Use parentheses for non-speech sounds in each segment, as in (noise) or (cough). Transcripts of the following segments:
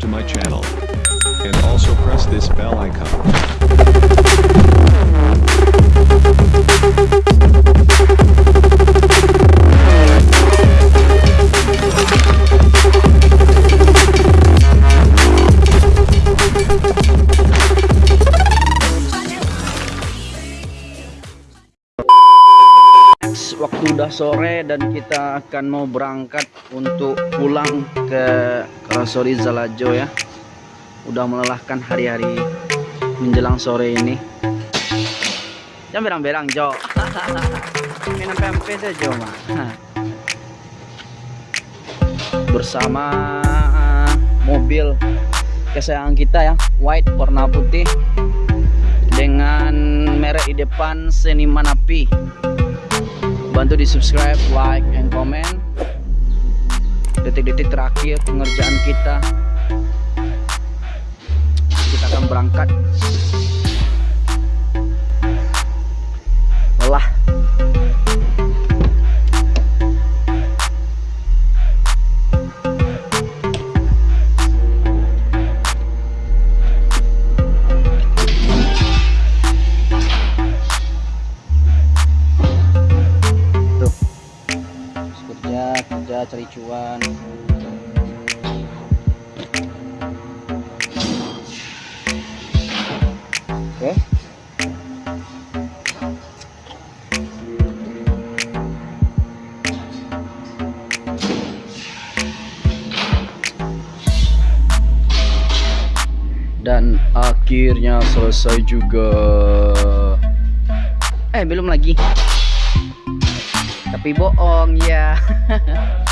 subscribe to my channel. And also press this bell icon. waktu udah sore dan kita akan mau berangkat untuk pulang ke Karasori Zalajo ya. Udah melelahkan hari-hari menjelang sore ini. Jangan berang-berang Jo. (laughs) Minum PMP saja mah (laughs) bersama uh, mobil kesayangan kita ya white warna putih dengan merek di depan seniman api. Bantu di subscribe like and comment detik-detik terakhir pengerjaan kita. Kita akan berangkat cuan. Oke. Dan akhirnya selesai juga. Eh belum lagi. Tapi bohong ya (laughs)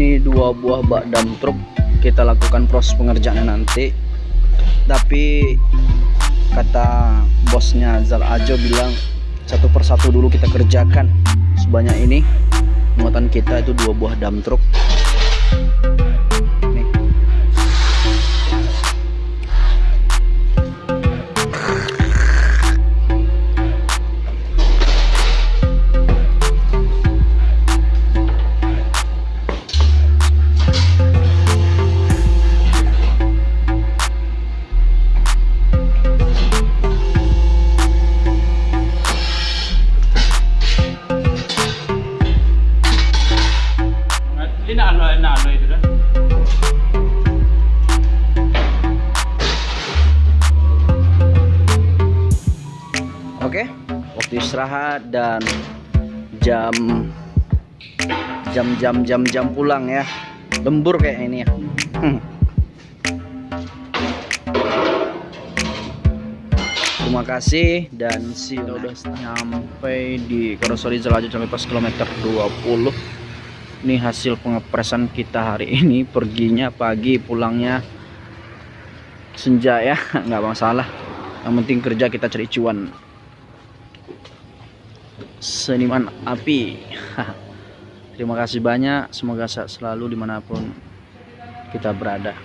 ini dua buah bak dam truk kita lakukan proses pengerjaannya nanti. Tapi kata bosnya Zal Ajo bilang satu persatu dulu kita kerjakan sebanyak ini kita itu dua buah dam truk Dah. Oke, waktu istirahat dan jam jam jam jam jam pulang ya. Lembur kayak ini ya. Hmm. Terima kasih dan si udah nyampe di Karoseri Jelajah sampai pas kilometer 20. Ini hasil pengepresan kita hari (laughs) ini. Perginya pagi, pulangnya senja ya, (laughs) nggak masalah. Yang penting kerja kita cari cuan seniman api (laughs) terima kasih banyak semoga sehat selalu di mana pun kita berada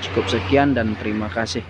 cukup sekian dan terima kasih